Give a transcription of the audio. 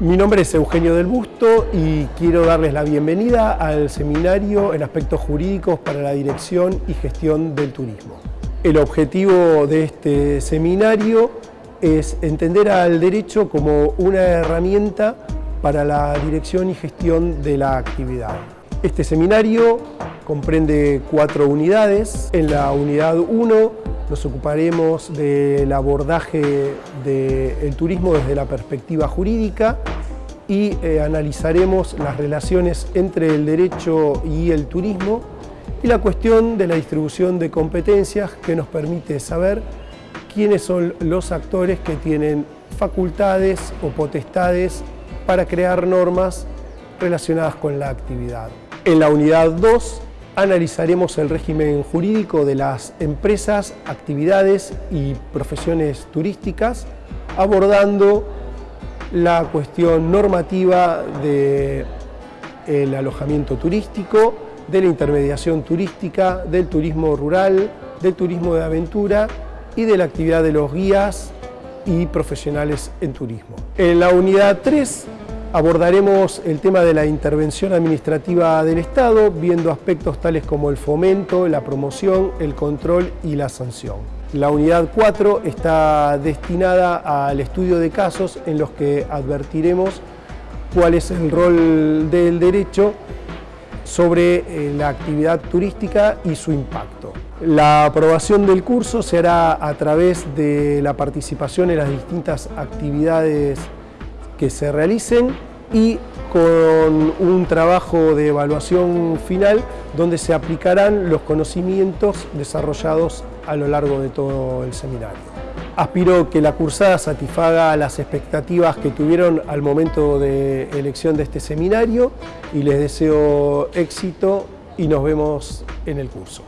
Mi nombre es Eugenio del Busto y quiero darles la bienvenida al seminario en aspectos jurídicos para la dirección y gestión del turismo. El objetivo de este seminario es entender al derecho como una herramienta para la dirección y gestión de la actividad. Este seminario comprende cuatro unidades. En la unidad 1 nos ocuparemos del abordaje del turismo desde la perspectiva jurídica y eh, analizaremos las relaciones entre el derecho y el turismo y la cuestión de la distribución de competencias que nos permite saber quiénes son los actores que tienen facultades o potestades para crear normas relacionadas con la actividad. En la unidad 2 analizaremos el régimen jurídico de las empresas, actividades y profesiones turísticas, abordando la cuestión normativa del alojamiento turístico, de la intermediación turística, del turismo rural, del turismo de aventura y de la actividad de los guías y profesionales en turismo. En la unidad 3 Abordaremos el tema de la intervención administrativa del Estado, viendo aspectos tales como el fomento, la promoción, el control y la sanción. La unidad 4 está destinada al estudio de casos en los que advertiremos cuál es el rol del derecho sobre eh, la actividad turística y su impacto. La aprobación del curso se hará a través de la participación en las distintas actividades que se realicen y con un trabajo de evaluación final donde se aplicarán los conocimientos desarrollados a lo largo de todo el seminario. Aspiro que la cursada satisfaga las expectativas que tuvieron al momento de elección de este seminario y les deseo éxito y nos vemos en el curso.